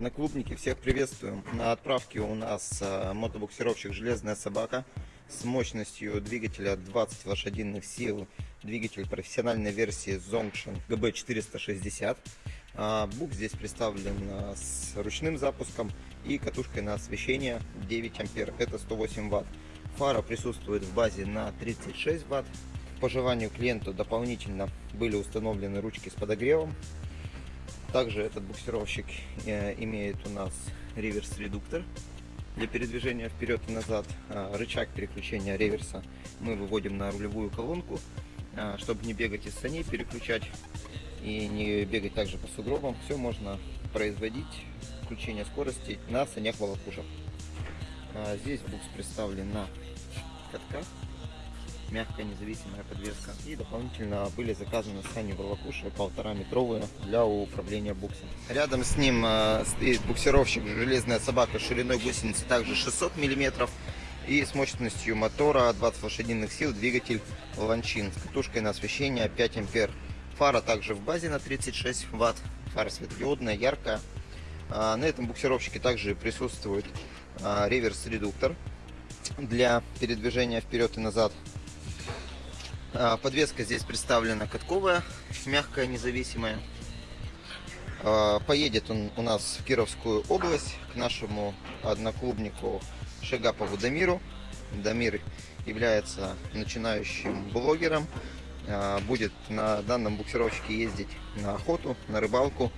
Одноклубники, всех приветствуем. На отправке у нас э, мотобуксировщик «Железная собака» с мощностью двигателя 20 лошадиных сил. Двигатель профессиональной версии Zongshin GB460. А, Бук здесь представлен э, с ручным запуском и катушкой на освещение 9 ампер, это 108 ватт. Фара присутствует в базе на 36 ватт. По желанию клиента дополнительно были установлены ручки с подогревом также этот буксировщик э, имеет у нас реверс-редуктор для передвижения вперед и назад. А, рычаг переключения реверса мы выводим на рулевую колонку, а, чтобы не бегать из саней, переключать и не бегать также по сугробам. Все можно производить, включение скорости на санях волокушах. А, здесь букс представлен на катках мягкая независимая подвеска. И дополнительно были заказаны сани волокуши полтора метровые для управления буксом. Рядом с ним э, стоит буксировщик железная собака шириной гусеницы также 600 миллиметров и с мощностью мотора 20 лошадиных сил двигатель ланчин с катушкой на освещение 5 ампер. Фара также в базе на 36 ватт. Фара светодиодная, яркая. А, на этом буксировщике также присутствует а, реверс-редуктор для передвижения вперед и назад подвеска здесь представлена катковая, мягкая, независимая. А, поедет он у нас в Кировскую область к нашему одноклубнику Шегапову Дамиру. Дамир является начинающим блогером. А, будет на данном буксировщике ездить на охоту, на рыбалку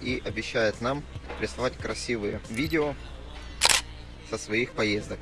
и обещает нам прислать красивые видео со своих поездок.